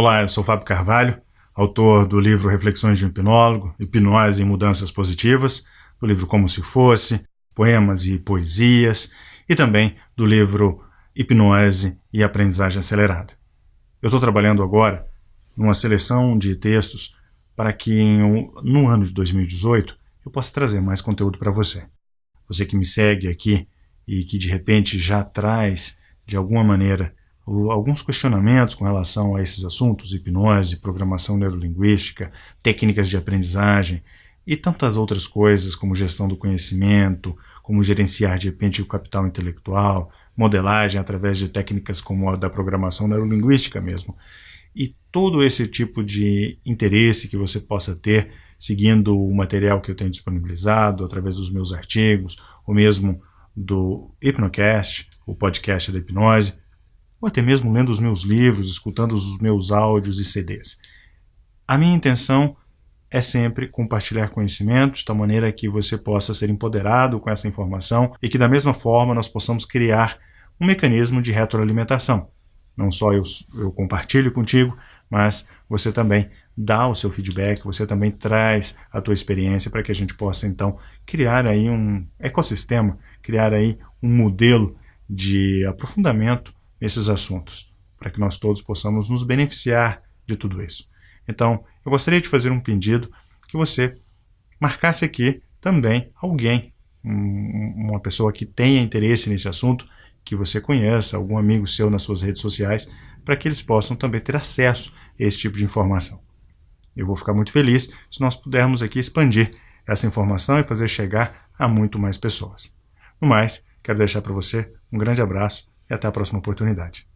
Olá, eu sou Fábio Carvalho, autor do livro Reflexões de um Hipnólogo, Hipnose e Mudanças Positivas, do livro Como Se Fosse, Poemas e Poesias, e também do livro Hipnose e Aprendizagem Acelerada. Eu estou trabalhando agora numa seleção de textos para que no ano de 2018 eu possa trazer mais conteúdo para você. Você que me segue aqui e que de repente já traz de alguma maneira alguns questionamentos com relação a esses assuntos, hipnose, programação neurolinguística, técnicas de aprendizagem e tantas outras coisas como gestão do conhecimento, como gerenciar de repente o capital intelectual, modelagem através de técnicas como a da programação neurolinguística mesmo. E todo esse tipo de interesse que você possa ter seguindo o material que eu tenho disponibilizado através dos meus artigos, ou mesmo do Hipnocast, o podcast da hipnose, ou até mesmo lendo os meus livros, escutando os meus áudios e CDs. A minha intenção é sempre compartilhar conhecimentos da maneira que você possa ser empoderado com essa informação e que da mesma forma nós possamos criar um mecanismo de retroalimentação. Não só eu, eu compartilho contigo, mas você também dá o seu feedback, você também traz a tua experiência para que a gente possa então criar aí um ecossistema, criar aí um modelo de aprofundamento nesses assuntos, para que nós todos possamos nos beneficiar de tudo isso. Então, eu gostaria de fazer um pedido que você marcasse aqui também alguém, uma pessoa que tenha interesse nesse assunto, que você conheça, algum amigo seu nas suas redes sociais, para que eles possam também ter acesso a esse tipo de informação. Eu vou ficar muito feliz se nós pudermos aqui expandir essa informação e fazer chegar a muito mais pessoas. No mais, quero deixar para você um grande abraço e até a próxima oportunidade.